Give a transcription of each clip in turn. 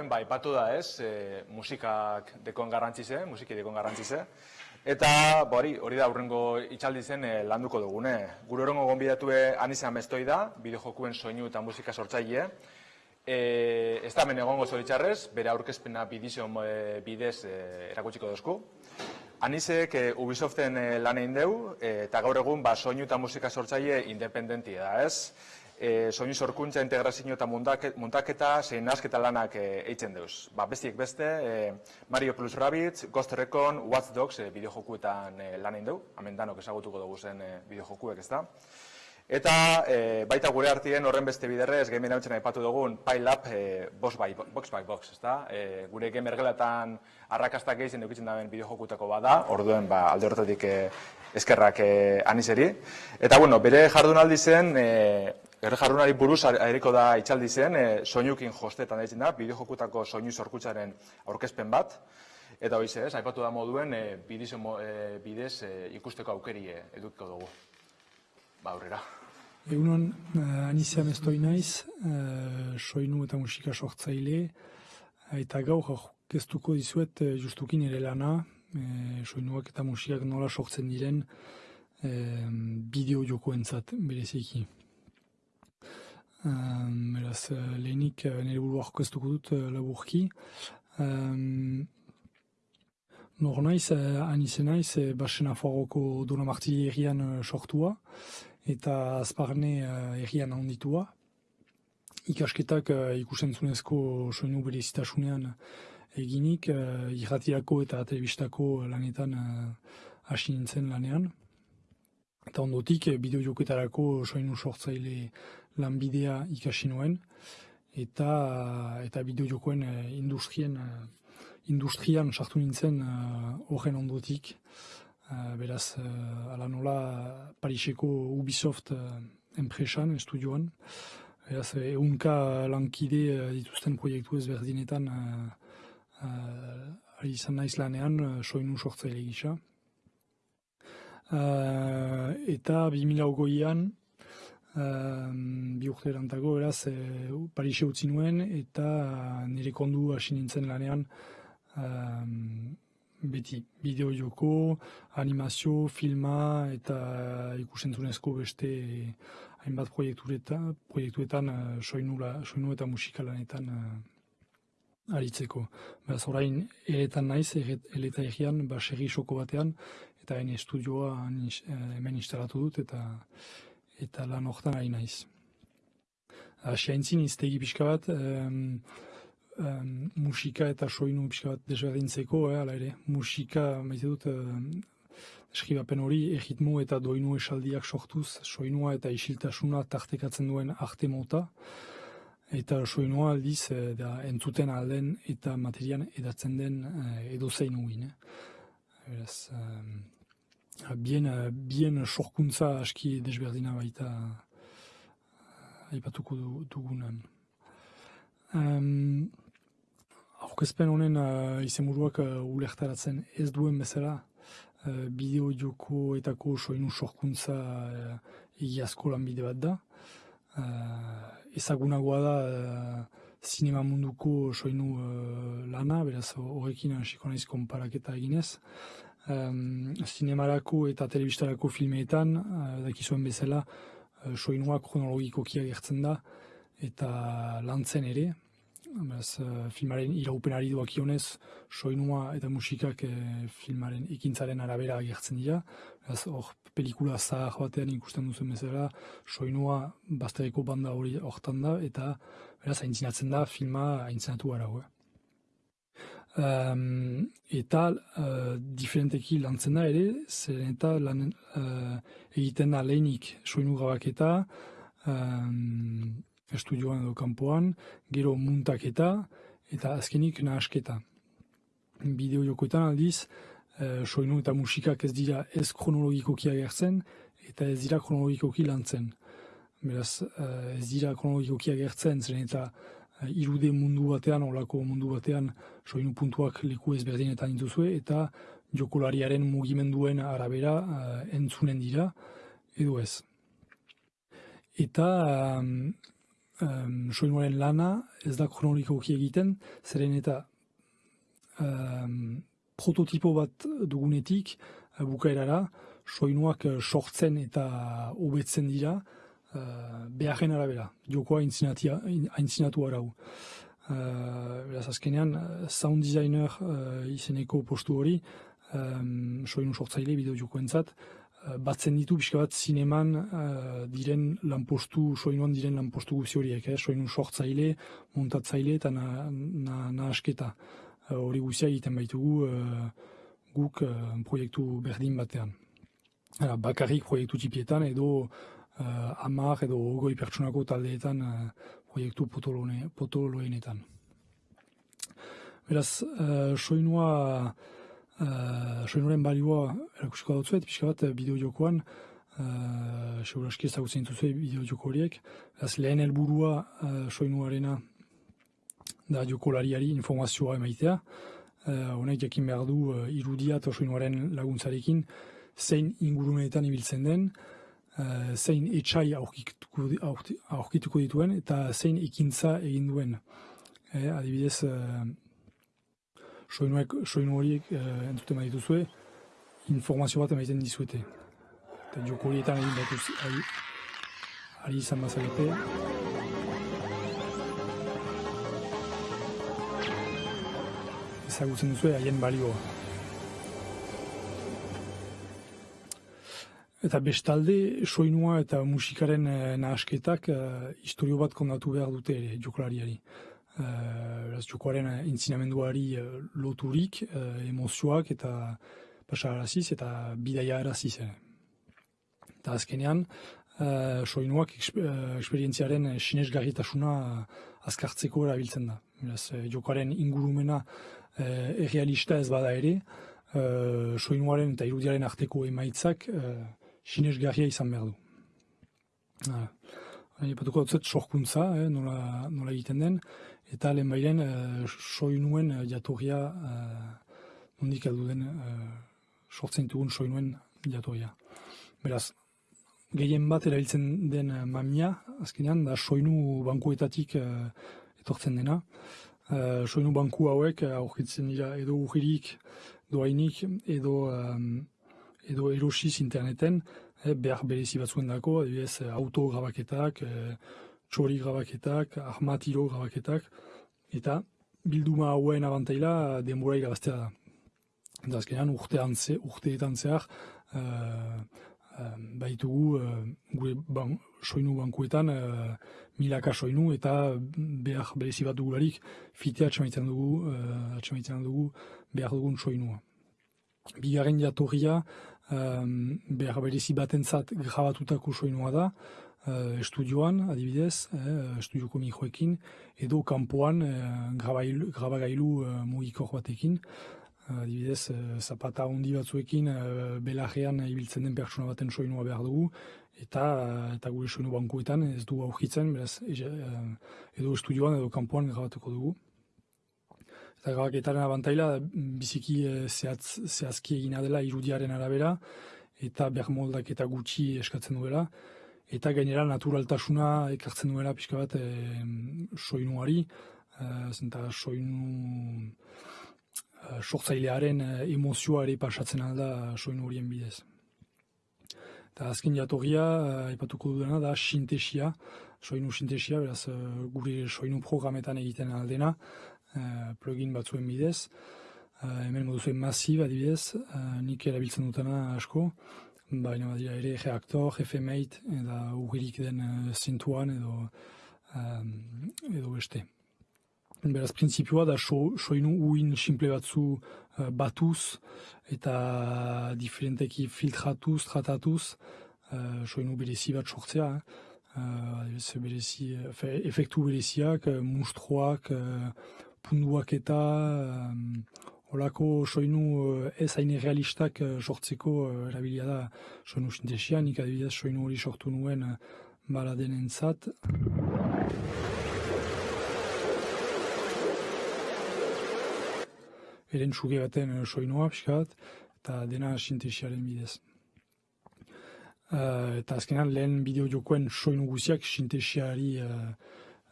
lehen, ba, ipatu da ez, e, musikak dekon garrantzize, musiki dekon garrantzize, eta hori, hori da aurrengo itxaldi zen e, landuko dugune. Gure horrengo gonbidatue anizan bestoi da, bideojokuen soinu eta musika sortzaile, e, ez da men egongo zoritxarrez, bere aurkezpena bidizion e, bidez e, erakutsiko dozku. Anisek e, Ubisoften e, lan egin deu, eta gaur egun ba, soinu eta musika sortzaile independentia da, ez? E, soinu sorkuntza, integrazio eta muntaketa, zein nasketa lanak e, eitzen deuz. Ba, bestiek beste, e, Mario Plus Rabbids, Ghost Recon, Watch Dogs e, bideojokuetan e, lan egin deu, hamen danok ezagutuko dugu zen e, bideojokuek ez da. Eta e, baita gure artien horren beste biderrez, gamer hau aipatu dugun, Pile Up e, box, by, box by Box, ez da? E, gure gamer gelatan arrakastak gehizen dukitzen daben bideojokutako bada, orduen ba, alde horretatik e, eskerrak e, aniseri. Eta bueno, bere jardunaldi zen, e, Erre jarrunari buruz aheriko da itxaldi zen, e, soinukin jostetan da da, bideojokutako soinu zorkutzaren aurkezpen bat, eta hori ez, aipatu da moduen, e, bidez, e, bidez e, ikusteko aukeri e, edukiko dugu. Ba, aurrera. Egunon, anizia mestoi naiz, soinu eta musika sortzaile, eta gaur geztuko dizuet justukin ere lana, uh, soinuak eta musikak nola sortzen diren uh, bideo jokoentzat bereziki. Um, beraz, uh, lehenik uh, nire buru aurkeztuko dut uh, laburki. Um, Nor naiz, uh, anize naiz, uh, basen aforoko Dona Martili errian uh, sortua eta azparne uh, errian handitua. Ikasketak uh, ikusentzunezko soinu berezitasunean eginik, uh, irratirako eta telebistako lanetan hasi nintzen lanean. Eta ondotik, bideo joketarako soinu sortzaile lanbidea ikasi nuen eta eta bideo jokoen uh, industrien uh, industrian sartu nintzen uh, horren ondotik. Uh, beraz uh, ala nola Pariseko Ubisoft uh, enpresan estudioan. Beraz eunka lankide uh, dituzten proiektu ezberdinetan uh, uh, izan naiz lanean soinu sortzaile gisa. Uh, eta 2008an Um, bi urte erantago, eraz, e, Parise utzi nuen, eta nire kondu hasi nintzen lanean um, beti bideo joko, animazio, filma, eta ikusentzunezko beste hainbat proiektuetan, proiektuetan uh, soinu, soinu eta musika lanetan uh, aritzeko. Beraz, orain, eretan naiz, eleta egian, soko batean, eta hain estudioa hemen instalatu dut, eta eta lan horretan ari naiz. Asiaintzin iztegi pixka bat, um, um, musika eta soinu pixka bat desberdintzeko, eh, ala ere, musika, maite dut, um, eskibapen hori, egitmo eta doinu esaldiak sortuz, soinua eta isiltasuna tartekatzen duen arte mota, eta soinua aldiz, eh, da, entzuten alden eta materian edatzen den eh, edo zein uin. Eh. Bien, bien sorkuntza aski desberdina baita eh, aipatuko dugunan. Um, Aurkezpen honen uh, izemuruak uh, ulertaratzen ez duen bezala uh, bideo joko etako soinu sorkuntza uh, egiazko lanbide bat da. Uh, ezagunagoa da uh, sinema munduko soinu uh, lana, beraz horrekin hasiko naiz konparaketa eginez um, zinemarako eta telebistarako filmeetan, uh, dakizuen bezala, uh, soinua kronologikoki agertzen da, eta lantzen ere, Beraz, uh, filmaren iraupenari duak ionez, soinua eta musikak uh, filmaren ekintzaren arabera agertzen dira. Beraz, hor, pelikula zahar batean ikusten duzen bezala, soinua baztereko banda hori hortan da, eta beraz, aintzinatzen da filma aintzinatu gara. Um, eta uh, diferenteki lantzen da ere, zeren eta lan, uh, egiten da lehenik soinu gabaketa, um, estudioan edo kanpoan, gero muntaketa, eta azkenik nahasketa. Bideo jokoetan aldiz, uh, soinu eta musikak ez dira ez kronologikoki agertzen, eta ez dira kronologikoki lantzen. Beraz, uh, ez dira kronologikoki agertzen, zeren eta irude mundu batean, olako mundu batean, soinu puntuak leku ezberdinetan dituzue, eta jokolariaren mugimenduen arabera uh, entzunen dira, edo ez. Eta um, um, soinuaren lana ez da kronologikoki egiten, zeren eta um, prototipo bat dugunetik uh, bukaerara, soinuak uh, sortzen eta hobetzen dira uh, beharren arabera, jokoa aintzinatu arau. Uh, beraz, azkenean, sound designer uh, izeneko postu hori, um, soinu sortzaile bideo jokoentzat, uh, batzen ditu pixka bat zineman uh, diren lanpostu, soinuan diren lanpostu guzi horiek, eh? soinu sortzaile, montatzaile eta na, na, na asketa. hori guzia egiten baitugu guk proiektu berdin batean. Hala, bakarrik proiektu tipietan edo uh, amar edo goi pertsonako taldeetan uh, proiektu potoloenetan. Beraz, uh, soinua, uh, soinuaren balioa erakusiko dut pixka bat bideo jokoan, uh, seguraski ezagutzen duzu bideo joko horiek. Beraz, lehen helburua uh, soinuarena da jokolariari informazioa emaitea. Uh, honek jakin behar du uh, irudia eta soinuaren laguntzarekin, zein ingurumenetan ibiltzen den, uh, zein etxai aurkituko, aurkituko dituen eta zein ekintza egin duen. Eh, adibidez, uh, soinu horiek uh, entzuten badituzue, informazio bat emaiten dizuete. Eta joko horietan egin batuz, ari, ari izan bazagete. Ezagutzen duzue haien balioa. Eta bestalde, soinua eta musikaren eh, nahasketak eh, historio bat kondatu behar dute ere, jokolariari. Eh, jokoaren intzinamenduari eh, loturik, eh, emozioak eta pasaraziz eta bidaia eraziz. Eh. Eta azkenean, eh, soinuak eh, eksperientziaren sinesgarritasuna azkartzeko erabiltzen da. Beraz, eh, jokoaren ingurumena eh, errealista ez bada ere, eh, soinuaren eta irudiaren arteko emaitzak eh, sinesgarria izan behar du. Hori patuko dut sorkuntza, eh, nola, nola egiten den, eta lehen bairen eh, soinuen eh, jatorria eh, nondik aldu den eh, sortzen dugun soinuen jatorria. Beraz, gehien bat erabiltzen den mamia, azkenean, da soinu bankuetatik eh, etortzen dena. Eh, soinu banku hauek aurkitzen dira edo urririk, doainik, edo... Eh, edo erosiz interneten, eh, behar berezi batzuen dako, adibidez, eh, auto grabaketak, eh, txori grabaketak, armatiro grabaketak, eta bilduma hauen abantaila denbora irabaztea da. Eta azkenean urte antze, urteetan zehar, eh, eh, baitugu eh, gure ban, soinu bankuetan eh, milaka soinu eta behar berezi bat dugularik fitea atxamaitzen dugu, eh, atxamaitzen dugu behar dugun soinua. Bigarren jatorria, um, behar berezi batentzat grabatutako soinua da, uh, estudioan, adibidez, eh, estudioko mikroekin, edo kanpoan uh, grabagailu uh, mugikor batekin, adibidez, uh, zapata handi batzuekin belarrean ibiltzen den pertsona baten soinua behar dugu, eta eta gure soinu bankuetan ez du aurkitzen, beraz, edo estudioan edo kanpoan grabatuko dugu. Eta grabaketaren abantaila, biziki e, zehatz, zehazki egina dela irudiaren arabera, eta bermoldak eta gutxi eskatzen duela, eta gainera naturaltasuna ekartzen duela pixka bat e, soinuari, e, zenta soinu e, sortzailearen emozioa ere pasatzen alda soinu horien bidez. Eta azken jatorria, aipatuko dudana, da sintesia, soinu sintesia, beraz gure soinu programetan egiten aldena, uh, plugin batzuen bidez. Uh, hemen moduzuen masib adibidez, uh, nik erabiltzen dutena asko, baina badira ere reaktor, FMate, eta ugirik den uh, zintuan edo, edo beste. Beraz, prinsipioa da so, soinu uin simple batzu uh, batuz eta diferenteki filtratuz, tratatuz, uh, soinu berezi bat sortzea. Uh, berezi, efektu bereziak, uh, mustroak, uh, punduak eta olako soinu uh, ez hain realistak uh, sortzeko uh, erabilia da soinu sintesia, nik adibidez soinu hori sortu nuen uh, baladen entzat. Eren suge baten uh, soinua pixkat, eta dena sintesiaren bidez. Uh, eta azkenan lehen bideo jokoen soinu guziak sintesiari uh,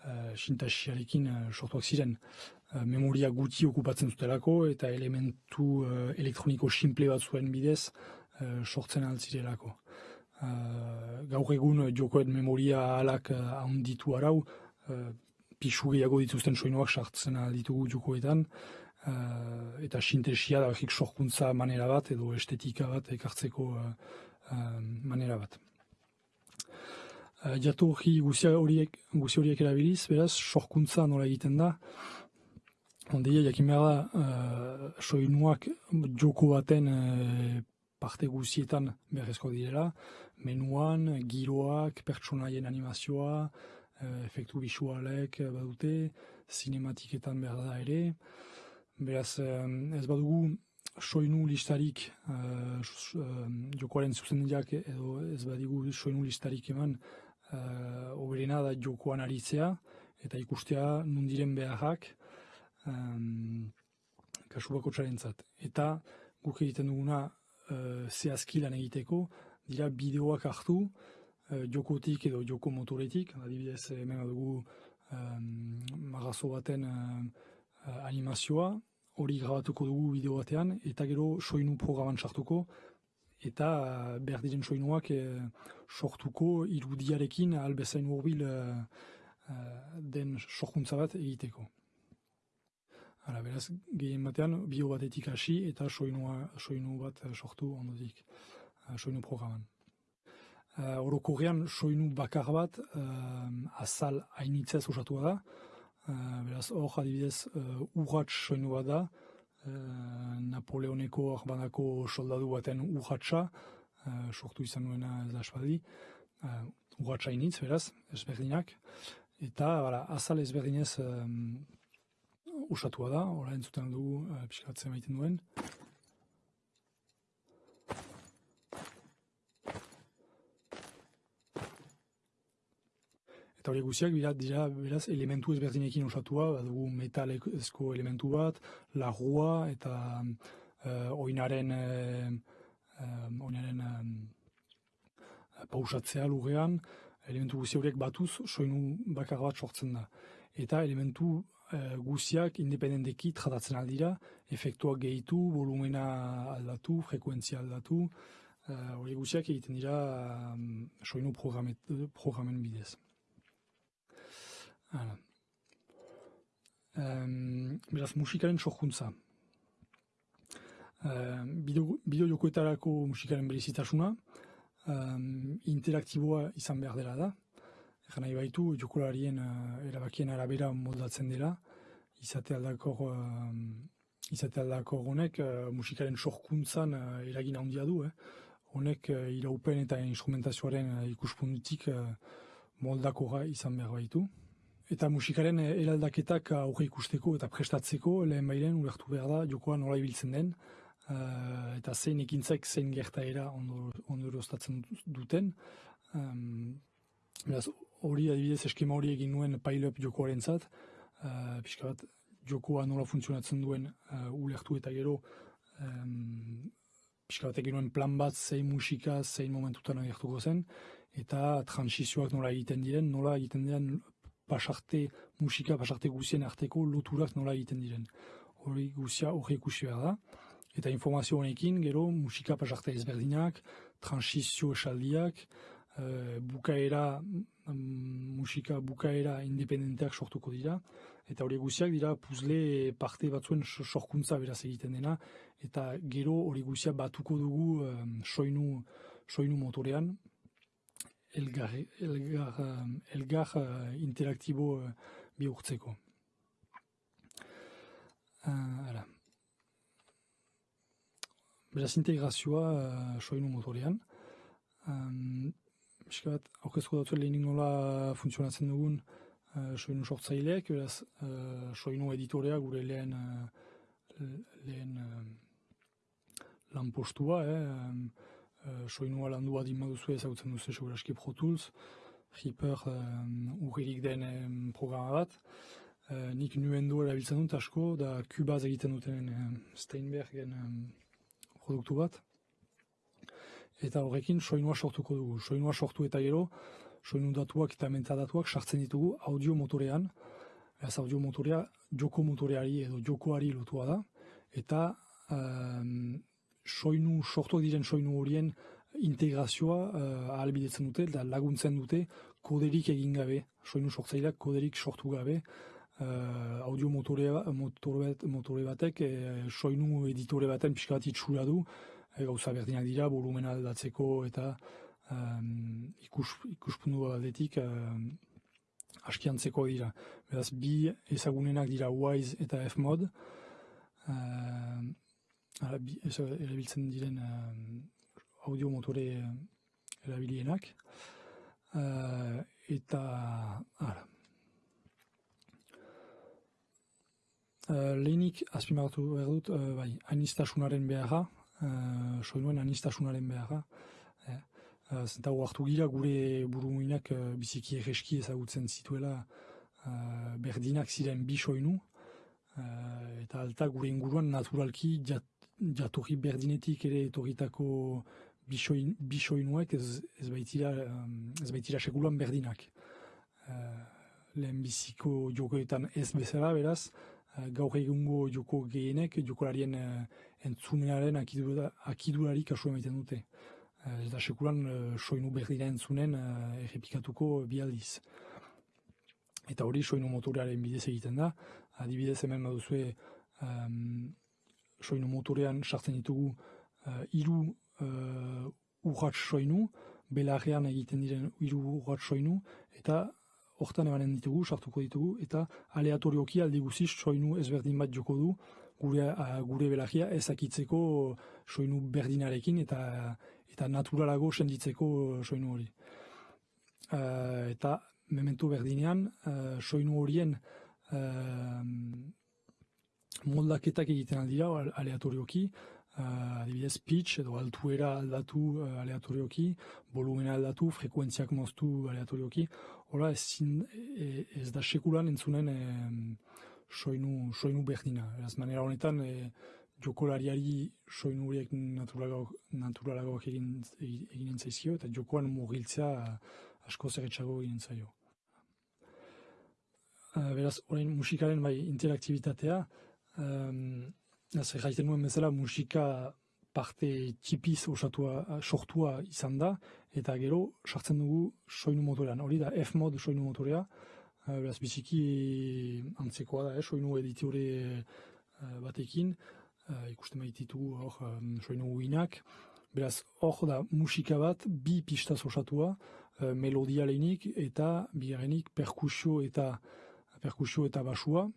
uh, sintasiarekin sortuak ziren. Memoria guti okupatzen zutelako eta elementu elektroniko simple bat zuen bidez sortzen altzirelako. Gaur egun jokoet memoria alak handitu arau, pixu gehiago dituzten soinuak sartzen ditugu jokoetan, eta sintesia da sorkuntza manera bat edo estetika bat ekartzeko manera bat. Jatu hori guzia horiek, guzia horiek erabiliz, beraz, sorkuntza nola egiten da, Ondia, jakin behar da, uh, soinuak joko baten uh, parte guzietan berrezko direla, menuan, giroak, pertsonaien animazioa, uh, efektu visualek badute, sinematiketan behar da ere, Beraz, ez badugu soinu listarik uh, jokoaren zuzendiak edo ez badigu soinu listarik eman uh, oberena da jokoan aritzea eta ikustea nundiren beharrak um, kasu bako txarentzat. Eta guk egiten duguna uh, zehazki lan egiteko. Dira bideoak hartu uh, jokotik edo joko motoretik, adibidez hemen dugu um, magazo baten animazioa, hori grabatuko dugu bideo batean, eta gero soinu programan sartuko, eta uh, behar diren soinuak eh, sortuko irudiarekin albezain urbil uh, den sorkuntza bat egiteko. Hala, beraz, gehien batean, bio batetik hasi eta soinua, soinu bat sortu ondotik, uh, soinu programan. Uh, Orokorrean, soinu bakar bat uh, azal hainitzez osatua da, Uh, beraz, hor adibidez, uh, urratx soinu da, uh, Napoleoneko arbanako soldadu baten urratxa, uh, sortu izan nuena ez da espadi, uh, urratxa initz, beraz, ezberdinak, eta bara, azal ezberdinez um, usatua da, ora entzuten dugu uh, pixkatzen maiten duen, eta hori guziak dira, beraz elementu ezberdinekin osatua, badugu metalezko elementu bat, lagua eta uh, oinaren, uh, oinaren pausatzea lugean, elementu guzi horiek batuz soinu bakar bat sortzen da. Eta elementu uh, guziak independenteki tratatzen aldira, efektuak gehitu, volumena aldatu, frekuentzia aldatu, hori uh, guziak egiten dira um, soinu programen bidez. Um, beraz, musikaren sorkuntza. Um, bideo jokoetarako musikaren berezitasuna, um, interaktiboa izan behar dela da. Egan nahi baitu, jokolarien uh, erabakien arabera moldatzen dela, izate aldakor, uh, izate aldakor honek uh, musikaren sorkuntzan eragin handia du. Eh? Honek iraupen eta instrumentazioaren ikuspuntutik moldakora izan behar baitu. Eta musikaren eraldaketak aurre ikusteko eta prestatzeko lehen bairen ulertu behar da jokoa nola ibiltzen den eta zein ekintzek zein gertaera ondoroztatzen duten. Um, hori adibidez eskema hori egin nuen pile-up jokoaren zat, uh, pixka bat jokoa nola funtzionatzen duen uh, ulertu eta gero um, pixka bat egin nuen plan bat zein musika, zein momentutan agertuko zen, eta transizioak nola egiten diren, nola egiten diren pasarte musika, pasarte guzien arteko loturak nola egiten diren. Hori guzia hori ikusi behar da. Eta informazio honekin, gero, musika pasarte ezberdinak, transizio esaldiak, uh, bukaera, um, musika bukaera independenteak sortuko dira. Eta hori guztiak dira puzle parte batzuen sorkuntza beraz egiten dena. Eta gero hori guzia batuko dugu um, soinu, soinu motorean, elgar, elgar, elgar uh, interaktibo uh, bihurtzeko. Uh, Beraz integrazioa uh, soinu motorean. Um, Eska bat, aurkezko datu lehenik funtzionatzen dugun uh, soinu sortzaileak, beraz uh, soinu editorea gure lehen, uh, lehen uh, lan postua, eh, um, uh, soinua landu bat duzu ezagutzen duzu seguraski Pro Tools, Reaper uh, den um, programa bat. Uh, nik nuen du erabiltzen dut asko, da Cubase egiten duten um, Steinbergen um, produktu bat. Eta horrekin soinua sortuko dugu. Soinua sortu eta gero, soinu datuak eta metadatuak sartzen ditugu audio motorean, ez audio motorea joko motoreari edo jokoari lotua da, eta um, soinu, sortuak diren soinu horien integrazioa uh, ahalbidetzen dute, da laguntzen dute koderik egin gabe, soinu sortzaileak koderik sortu gabe, uh, audio motore, motore, motore batek, e, soinu editore baten pixka bat itxura du, gauza berdinak dira, volumena aldatzeko eta um, ikus, ikuspundu batetik um, askiantzeko dira. Beraz, bi ezagunenak dira Wise eta F-Mod, uh, erabiltzen diren um, audio motore erabilienak, uh, eta ara, Uh, lehenik azpimarratu behar dut, uh, bai, anistasunaren beharra, uh, soinuen anistasunaren beharra. Eh, uh, zenta hartu gira gure burumuinak uh, biziki egeski ezagutzen zituela uh, berdinak ziren bi soinu, uh, eta alta gure inguruan naturalki jat, jatorri berdinetik ere etorritako bi soinuek ez, ez, baitira, ez baitira sekulan berdinak. Uh, lehen biziko jokoetan ez bezala, beraz, Eh, gaur egungo joko gehienek jokolarien uh, entzunearen akidura, akidurari kasu emaiten dute. Ez da sekulan soinu berdira entzunen errepikatuko bialdiz. Eta hori soinu motorearen bidez egiten da. Adibidez hemen baduzue um, soinu motorean sartzen ditugu uh, iru uh, urratx soinu, belarrean egiten diren iru urratx soinu, eta hortan emanen ditugu, sartuko ditugu, eta aleatorioki aldi guziz soinu ezberdin bat joko du, gure, uh, gure belagia ezakitzeko soinu berdinarekin, eta eta naturalago senditzeko soinu hori. Uh, eta memento berdinean, uh, soinu horien uh, moldaketak egiten aldira, aleatorioki, uh, adibidez pitch edo altuera aldatu uh, aleatorioki, volumena aldatu, frekuentziak moztu aleatorioki, Hora, ez, e, ez da sekulan entzunen e, soinu, soinu berdina. Eraz, manera honetan, e, jokolariari soinu horiek naturalago egin, egin entzaizio, eta jokoan mugiltzea asko zerretxago egin entzaio. beraz, orain musikaren bai interaktibitatea, um, ez gaiten nuen bezala musika parte tipiz osatua, sortua izan da, eta gero sartzen dugu soinu motorean. Hori da F-mod soinu motorea, uh, beraz biziki antzekoa da, eh, soinu editore uh, batekin, uh, ikusten baititu hor soinu guinak. Beraz, hor da musika bat, bi pistaz osatua, melodia lehenik eta bigarrenik perkusio eta perkusio eta basua.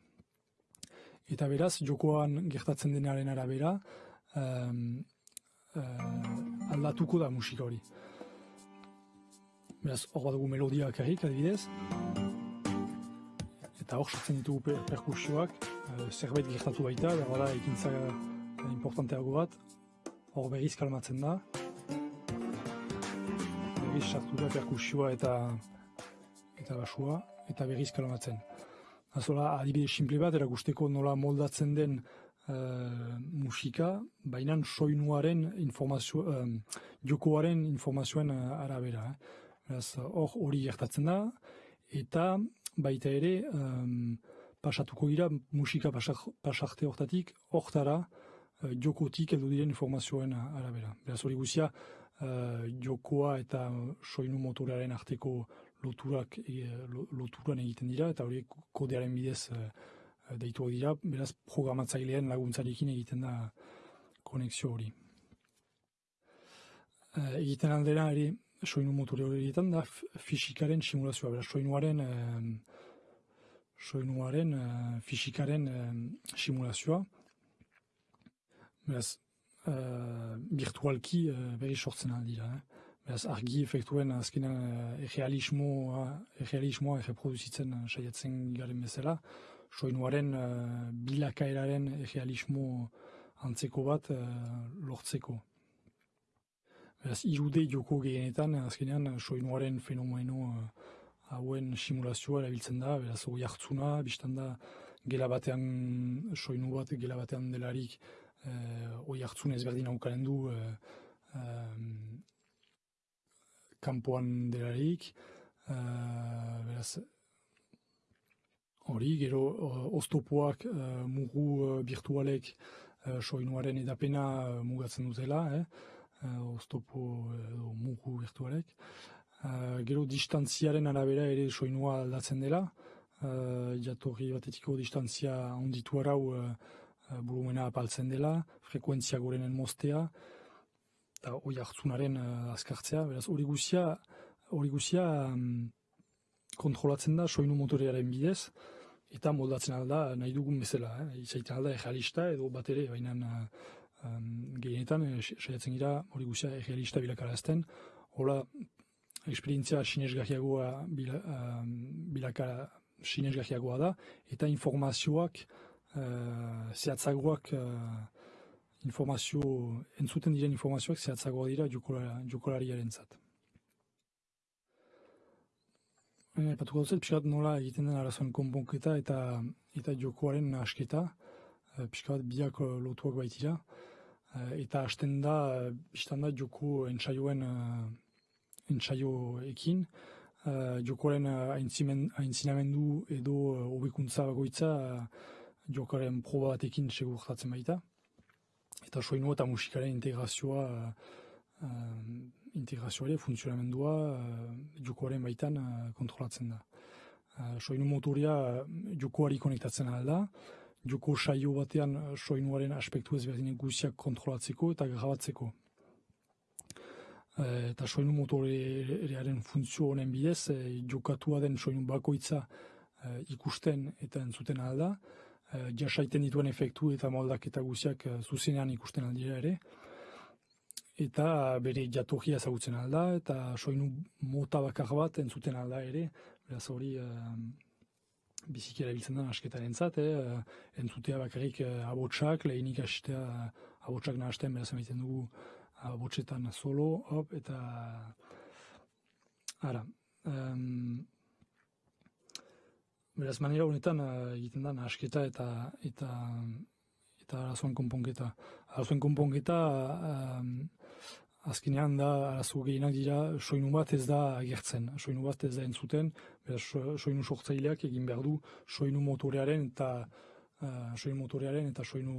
Eta beraz, jokoan gertatzen denaren arabera, um, uh, aldatuko da musika hori. Beraz, hor bat dugu melodia akarrik, adibidez. Eta hor sortzen ditugu per perkusioak, uh, zerbait gertatu baita, behar da, ekintza importanteago bat. Hor berriz kalmatzen da. Berriz sartu da perkusioa eta eta basua, eta berriz kalmatzen. Azola, adibide simple bat, erakusteko nola moldatzen den uh, musika, baina soinuaren informazio, uh, jokoaren informazioen uh, arabera. Eh. hor hori gertatzen da, eta baita ere, um, pasatuko gira musika pasarte hortatik, hortara, uh, jokotik edo diren informazioen arabera. Beraz hori guzia, uh, jokoa eta soinu motoraren arteko loturak, e, loturan egiten dira, eta hori kodearen bidez Eh, deitu dira, beraz programatzailean laguntzarekin egiten da konexio hori. E, egiten aldera ere soinu motore hori egiten da fisikaren simulazioa, beraz soinuaren e, soinuaren e, fisikaren e, simulazioa. Beraz e, virtualki e, berri sortzen aldira. Eh? Beraz argi efektuen azkenean e, realismoa, realismoa erreproduzitzen saiatzen garen bezala soinuaren uh, bilakaeraren realismo antzeko bat uh, lortzeko. Beraz, irude joko gehienetan, azkenean, soinuaren fenomeno uh, hauen simulazioa erabiltzen da, beraz, hori hartzuna, biztan da, gela batean, soinu bat, gela batean delarik, hori uh, hartzun ezberdin haukaren du, uh, um, kanpoan delarik, beraz, hori, gero oztopoak mugu virtualek soinuaren edapena mugatzen dutela, eh? oztopo edo mugu virtualek. gero distantziaren arabera ere soinua aldatzen dela, jatorri batetiko distantzia onditu arau volumena apaltzen dela, frekuentzia gorenen mostea, eta hori hartzunaren azkartzea, beraz hori guzia, hori guzia um, kontrolatzen da soinu motorearen bidez, eta moldatzen alda nahi dugun bezala, eh? izaiten alda egalista edo bat ere, baina um, gehienetan, saiatzen gira hori guzia egalista bilakarazten, hola, esperientzia sinesgahiagoa bila, um, bilakara sinesgahiagoa da, eta informazioak uh, zehatzagoak uh, informazio, entzuten diren informazioak zehatzagoa dira jokolariaren zat. E, Patuko duzet, pixkat nola egiten den arazoen konponketa eta eta jokoaren asketa, e, pixkat biak lotuak baitira, e, eta hasten da, biztan da joko entsaioen entsaioekin, uh, jokoaren aintzinamendu edo hobekuntza bagoitza uh, jokaren proba batekin segurtatzen baita. Eta soinu eta musikaren integrazioa uh, uh, integrazioa funtzionamendua uh, jokoaren baitan uh, kontrolatzen da. Uh, soinu motoria uh, jokoari konektatzen alda, joko saio batean soinuaren aspektu ezberdinen guziak kontrolatzeko eta grabatzeko. Eh, eta soinu motorearen funtzio honen bidez, e, jokatua den soinu bakoitza ikusten eta entzuten alda, e, jasaiten dituen efektu eta moldak eta guziak zuzenean ikusten aldira ere, eta bere jatorria ezagutzen alda, eta soinu mota bakar bat entzuten alda ere, beraz hori e, bizikera biltzen den asketaren zat, entzutea bakarrik e, abotsak, lehenik astea abotsak nahazten beraz emaiten dugu botxetan solo, hop, eta ara. Um, beraz, manera honetan uh, egiten da nasketa eta eta eta arazoen konponketa. Arazoen konponketa um, azkenean da arazo gehienak dira soinu bat ez da agertzen, soinu bat ez da entzuten, beraz, soinu sortzaileak egin behar du soinu motorearen eta uh, soinu motorearen eta soinu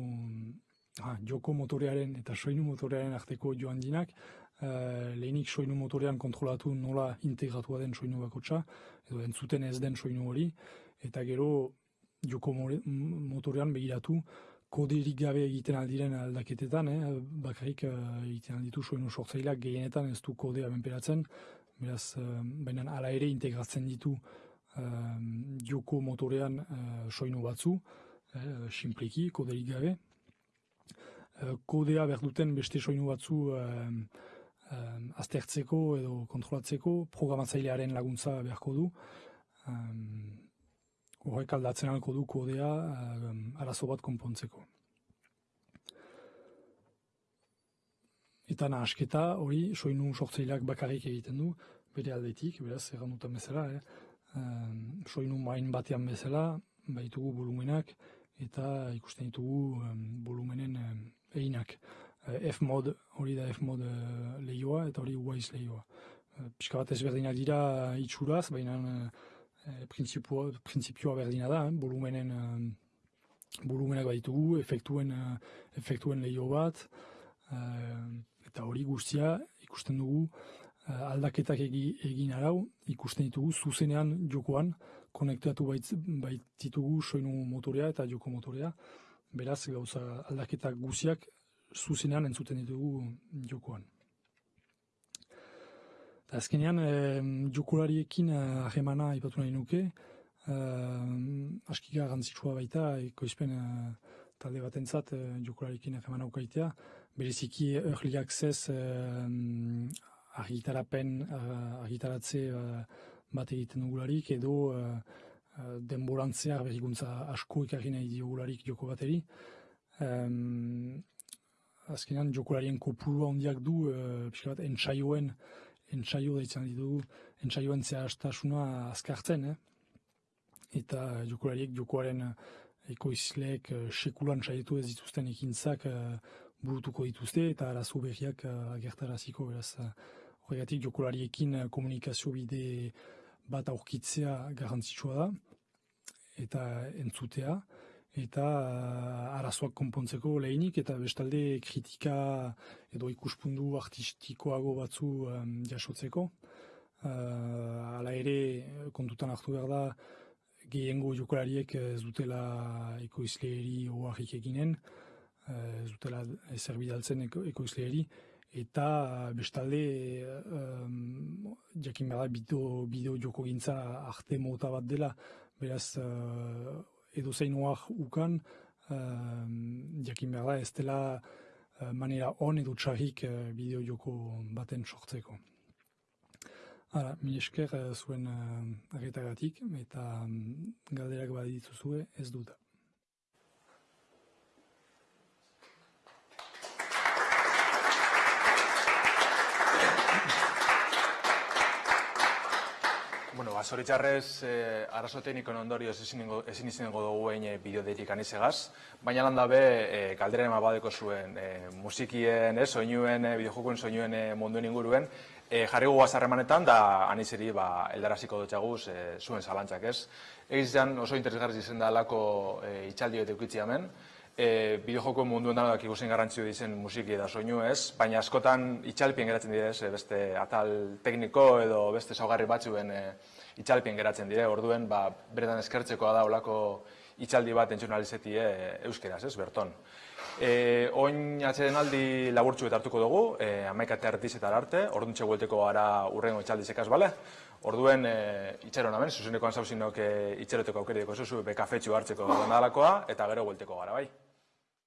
ha, joko motorearen eta soinu motorearen arteko joan dinak, uh, lehenik soinu motorean kontrolatu nola integratua den soinu bakotsa, edo entzuten ez den soinu hori, eta gero joko motorean begiratu, koderik gabe egiten aldiren aldaketetan, eh? bakarrik uh, egiten alditu soinu sortzaileak gehienetan ez du kodea benperatzen, beraz, uh, baina ala ere integratzen ditu uh, joko motorean uh, soinu batzu, eh, simpliki, koderik gabe, Eh, kodea behar duten beste soinu batzu um, um, aztertzeko edo kontrolatzeko, programatzailearen laguntza beharko du. Um, horrek aldatzen alko du kodea um, arazo bat konpontzeko. Eta nahasketa hori soinu sortzaileak bakarrik egiten du, bere aldetik, beraz, erran dutan bezala, eh? um, soinu main batean bezala, baitugu volumenak, eta ikusten ditugu um, volumenen eginak. Eh, F-mod, hori da F-mod uh, lehioa eta hori Wise lehioa. Uh, Piska bat ezberdinak dira itxuraz, baina uh, prinsipioa berdina da, eh? volumenen volumenak baditugu, efektuen, uh, efektuen lehio bat, eta hori guztia ikusten dugu aldaketak egin arau, ikusten ditugu zuzenean jokoan, konektatu baititugu soinu motorea eta joko motorea, beraz gauza aldaketak guziak zuzenean entzuten ditugu jokoan. Azkenean, e, jokolariekin eh, ahemana ipatu nahi nuke, e, aski garrantzitsua baita, ekoizpen e, talde batentzat e, jokolariekin ahemana ukaitea, bereziki early access e, argitarapen, argitaratze bat egiten dugularik, edo Eh, denborantzeak berrikuntza asko ikarri nahi diogularik joko bateri. Um, azkenean jokolarien kopuru handiak du, uh, pixka bat, entsaioen, entsaio da ditugu, entsaioen zehaztasuna azkartzen, eh? eta jokolariek jokoaren ekoizleek uh, sekulan saietu ez dituzten ekintzak uh, burutuko dituzte, eta arazo berriak agertaraziko, beraz, horregatik jokolariekin komunikazio bide bat aurkitzea garrantzitsua da, eta entzutea, eta uh, arazoak konpontzeko lehenik, eta bestalde kritika edo ikuspundu artistikoago batzu um, jasotzeko. Uh, ala ere, kontutan hartu behar da, gehiengo jokolariek ez dutela ekoizleeri oarrik eginen, ez dutela ezer bidaltzen eko, ekoizleeri, eta bestalde um, jakin behar bideo, bideo joko gintza arte mota bat dela, beraz uh, edo zein ukan, um, jakin behar da ez dela uh, manera on edo txarrik uh, bideo joko baten sortzeko. Hala, mil esker uh, zuen uh, arretagatik eta um, galderak badituzue ez dut. Bueno, ba, zoritxarrez, eh, arazo teknikon ondorioz ezin, ezin izango dugu egin eh, bideodetik anisegaz, baina lan dabe eh, kalderen badeko zuen eh, musikien, eh, soinuen, eh, bideojokuen soinuen eh, munduen inguruen, eh, jarri gu azarremanetan da aniseri ba, eldaraziko dutxaguz eh, zuen zalantzak ez. Egizan oso interesgarri izen da alako eh, itxaldi bete ukitzi hemen, e, bideojoko munduan da ikusten garrantzio dizen musiki eta soinu ez, baina askotan itxalpien geratzen dire ez, beste atal tekniko edo beste saugarri batzuen e, itxalpien geratzen dire, orduen ba, beretan eskertzekoa da olako itxaldi bat entzionalizeti e, euskeraz, ez, berton. E, oin atxeden aldi laburtzu eta hartuko dugu, e, amaikate artizetar arte, orduan txeguelteko gara urrengo itxaldizekaz, bale? Orduen e, itxero namen, zuzeneko anzauzinok e, itxeroteko aukerideko zuzu, bekafetxu hartzeko dalakoa, eta gero guelteko gara, bai?